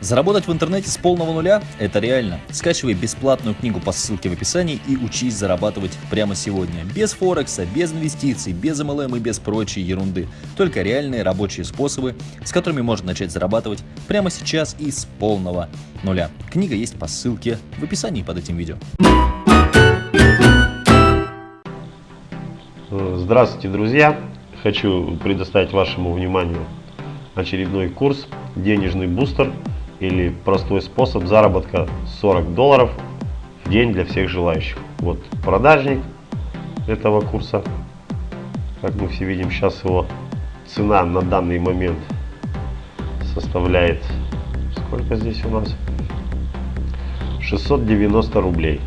Заработать в интернете с полного нуля – это реально. Скачивай бесплатную книгу по ссылке в описании и учись зарабатывать прямо сегодня. Без Форекса, без инвестиций, без MLM и без прочей ерунды. Только реальные рабочие способы, с которыми можно начать зарабатывать прямо сейчас и с полного нуля. Книга есть по ссылке в описании под этим видео. Здравствуйте, друзья! Хочу предоставить вашему вниманию очередной курс «Денежный бустер» или простой способ заработка 40 долларов в день для всех желающих. Вот продажник этого курса. Как мы все видим, сейчас его цена на данный момент составляет, сколько здесь у нас? 690 рублей.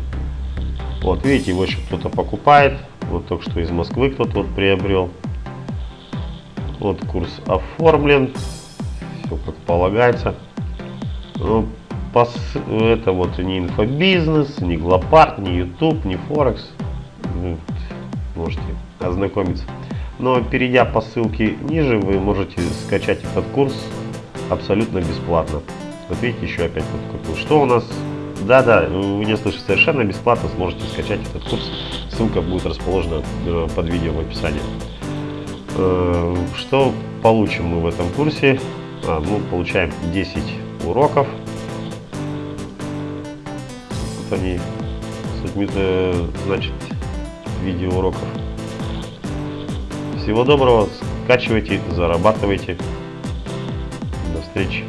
Вот, видите, его еще кто-то покупает. Вот только что из Москвы кто-то вот приобрел. Вот курс оформлен. Все как полагается. Ну, это вот не инфобизнес, не Глопарт, не YouTube, не Форекс. Ну, можете ознакомиться. Но перейдя по ссылке ниже, вы можете скачать этот курс абсолютно бесплатно. Вот видите, еще опять какой. Что у нас? Да-да, вы не слышите, совершенно бесплатно сможете скачать этот курс. Ссылка будет расположена э, под видео в описании. Э, что получим мы в этом курсе? А, мы получаем 10 уроков. Вот они, значит, видеоуроков. Всего доброго, скачивайте, зарабатывайте. До встречи.